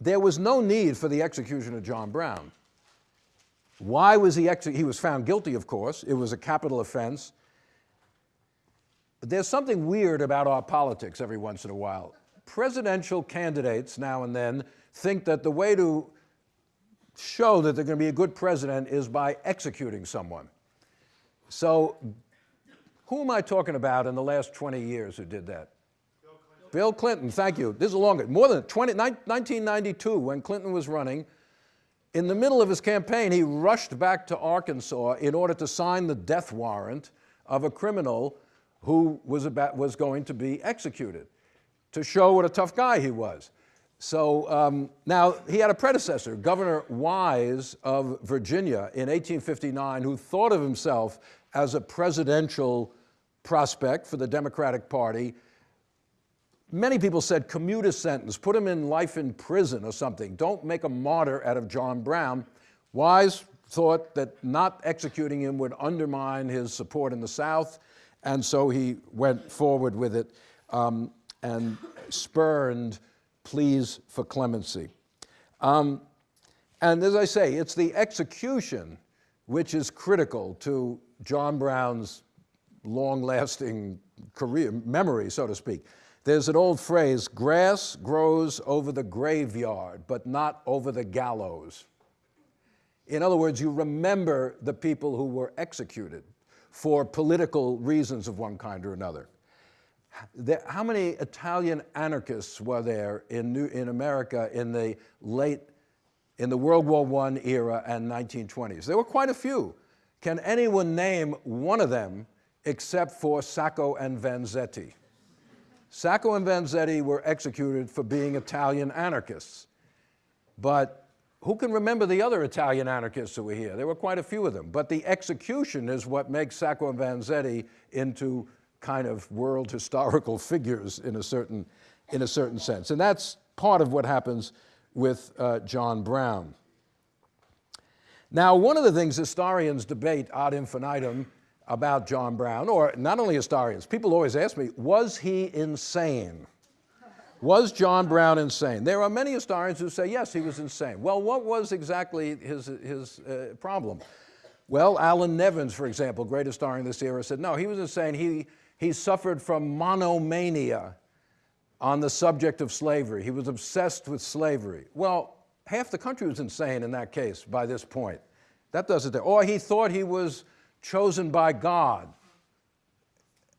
there was no need for the execution of John Brown. Why was he executed? He was found guilty, of course. It was a capital offense. But there's something weird about our politics every once in a while. Presidential candidates now and then think that the way to show that they're going to be a good president is by executing someone. So who am I talking about in the last 20 years who did that? Bill Clinton. Thank you. This is a longer, more than 20, 1992 when Clinton was running. In the middle of his campaign, he rushed back to Arkansas in order to sign the death warrant of a criminal who was, about, was going to be executed to show what a tough guy he was. So um, now he had a predecessor, Governor Wise of Virginia in 1859, who thought of himself as a presidential prospect for the Democratic Party. Many people said commute a sentence, put him in life in prison or something. Don't make a martyr out of John Brown. Wise thought that not executing him would undermine his support in the South, and so he went forward with it um, and spurned pleas for clemency. Um, and as I say, it's the execution which is critical to John Brown's long-lasting career, memory, so to speak. There's an old phrase, grass grows over the graveyard, but not over the gallows. In other words, you remember the people who were executed for political reasons of one kind or another how many Italian anarchists were there in, New, in America in the late, in the World War I era and 1920s? There were quite a few. Can anyone name one of them except for Sacco and Vanzetti? Sacco and Vanzetti were executed for being Italian anarchists. But who can remember the other Italian anarchists who were here? There were quite a few of them. But the execution is what makes Sacco and Vanzetti into kind of world historical figures in a certain, in a certain sense. And that's part of what happens with uh, John Brown. Now, one of the things historians debate ad infinitum about John Brown, or not only historians, people always ask me, was he insane? Was John Brown insane? There are many historians who say, yes, he was insane. Well, what was exactly his, his uh, problem? Well, Allan Nevins, for example, great historian of this era, said, no, he was insane. He, he suffered from monomania on the subject of slavery. He was obsessed with slavery. Well, half the country was insane in that case by this point. That does it Or he thought he was chosen by God.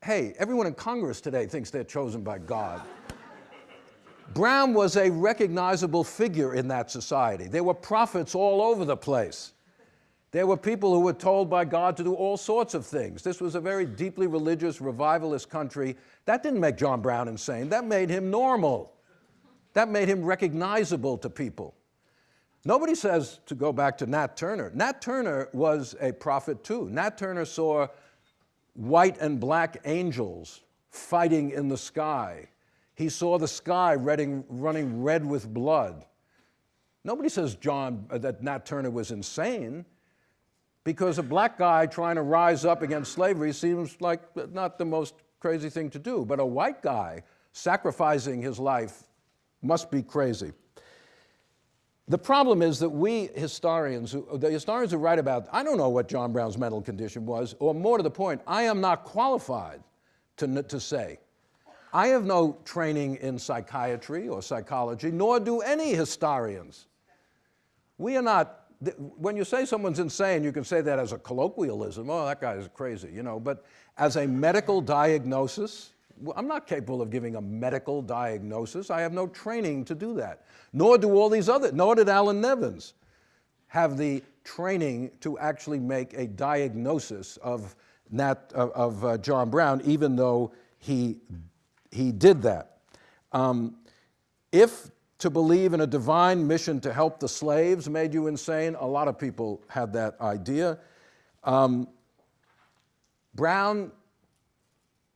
Hey, everyone in Congress today thinks they're chosen by God. Brown was a recognizable figure in that society. There were prophets all over the place. There were people who were told by God to do all sorts of things. This was a very deeply religious, revivalist country. That didn't make John Brown insane. That made him normal. That made him recognizable to people. Nobody says to go back to Nat Turner. Nat Turner was a prophet too. Nat Turner saw white and black angels fighting in the sky. He saw the sky running red with blood. Nobody says John, uh, that Nat Turner was insane because a black guy trying to rise up against slavery seems like not the most crazy thing to do, but a white guy sacrificing his life must be crazy. The problem is that we historians, the historians who write about, I don't know what John Brown's mental condition was, or more to the point, I am not qualified to, to say. I have no training in psychiatry or psychology, nor do any historians. We are not when you say someone's insane, you can say that as a colloquialism, oh, that guy is crazy, you know, but as a medical diagnosis, I'm not capable of giving a medical diagnosis. I have no training to do that. Nor do all these other, nor did Allan Nevins have the training to actually make a diagnosis of, Nat, of, of uh, John Brown, even though he, he did that. Um, if to believe in a divine mission to help the slaves made you insane. A lot of people had that idea. Um, Brown,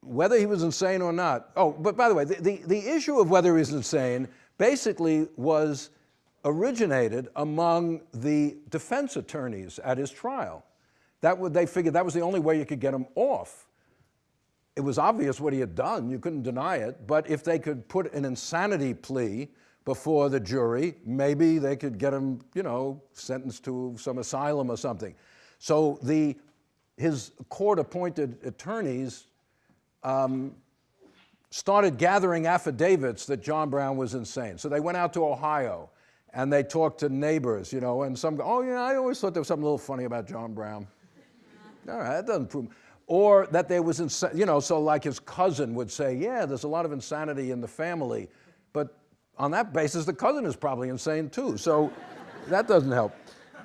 whether he was insane or not, oh, but by the way, the, the, the issue of whether he's insane basically was originated among the defense attorneys at his trial. That would, they figured that was the only way you could get him off. It was obvious what he had done, you couldn't deny it, but if they could put an insanity plea before the jury, maybe they could get him, you know, sentenced to some asylum or something. So the, his court-appointed attorneys um, started gathering affidavits that John Brown was insane. So they went out to Ohio and they talked to neighbors, you know, and some, go, oh yeah, I always thought there was something a little funny about John Brown. All right, that doesn't prove. Or that there was, insa- you know, so like his cousin would say, yeah, there's a lot of insanity in the family, but on that basis, the cousin is probably insane too. So that doesn't help.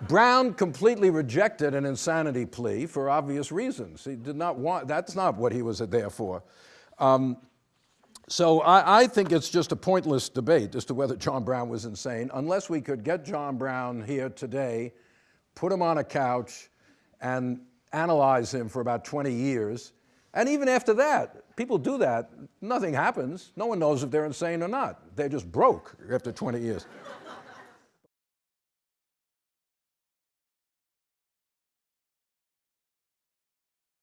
Brown completely rejected an insanity plea for obvious reasons. He did not want, that's not what he was there for. Um, so I, I, think it's just a pointless debate as to whether John Brown was insane, unless we could get John Brown here today, put him on a couch, and analyze him for about 20 years. And even after that, people do that, nothing happens. No one knows if they're insane or not. They're just broke after 20 years.